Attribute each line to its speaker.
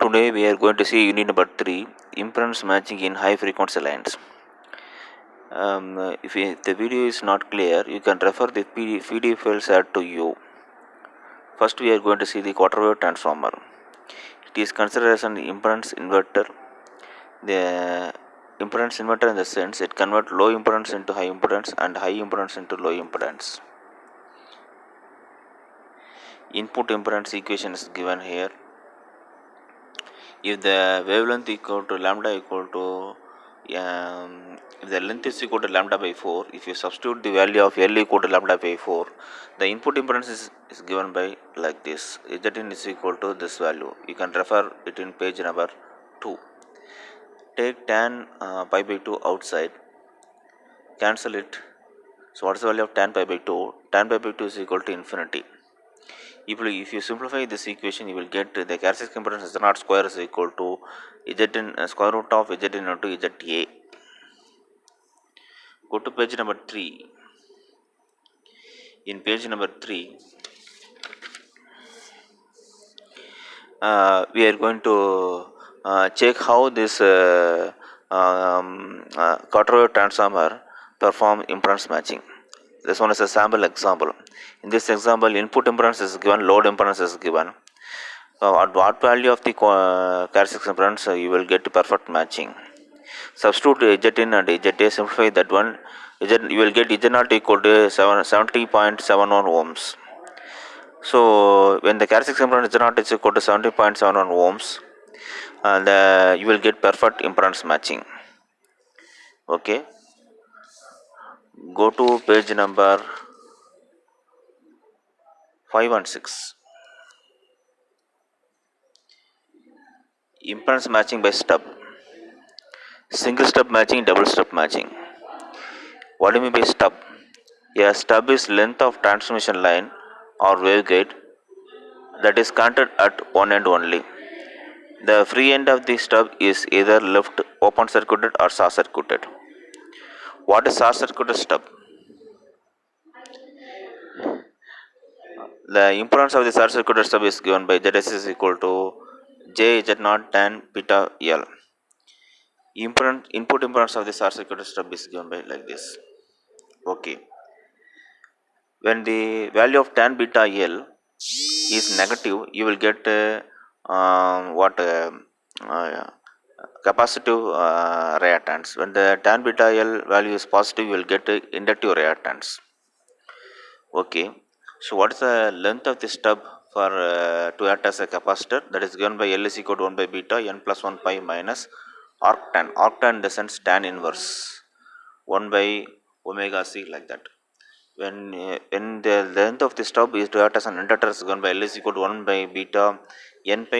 Speaker 1: Today we are going to see unit number 3 impedance matching in high frequency lines. Um, if the video is not clear you can refer the PDF files add to you. First we are going to see the quarter wave transformer. It is considered as an impedance inverter. The impedance inverter in the sense it converts low impedance into high impedance and high impedance into low impedance. Input impedance equation is given here if the wavelength equal to lambda equal to um, if the length is equal to lambda by 4 if you substitute the value of L equal to lambda by 4 the input impedance is, is given by like this. Zn is equal to this value. You can refer it in page number 2 take tan uh, pi by 2 outside. Cancel it. So what is the value of tan pi by 2 tan pi by 2 is equal to infinity if you, if you simplify this equation you will get the characteristic impedance z naught square is equal to zn uh, square root of zn into za go to page number 3 in page number 3 uh, we are going to uh, check how this uh, um, uh, transformer perform impedance matching this one is a sample example. In this example input impedance is given load impedance is given. So at what value of the uh, characteristic impedance uh, you will get perfect matching. Substitute Zn and Za simplify that one. Z, you will get Z0 equal to 70.71 ohms. So when the characteristic impedance Z0 is equal to 70.71 ohms and uh, you will get perfect impedance matching. Okay go to page number 5 and 6 impedance matching by stub single stub matching double stub matching. What do you mean by stub a stub is length of transmission line or waveguide that is connected at one end only. The free end of the stub is either left open circuited or short circuited what is short circuited stub the impedance of the short circuited stub is given by Zs is equal to J Z naught tan beta L. Input impedance of the short circuited stub is given by like this. Okay. When the value of tan beta L is negative, you will get uh, um, what uh, uh, capacitive uh, reactance. When the tan beta L value is positive, you will get inductive reactance. Okay. So what is the length of the stub for uh, to act as a capacitor that is given by L is equal to 1 by beta n plus 1 pi minus arctan. Arctan in the sense tan inverse 1 by omega c like that. When, uh, when the length of the stub is to act as an inductor is given by L is equal to 1 by beta n pi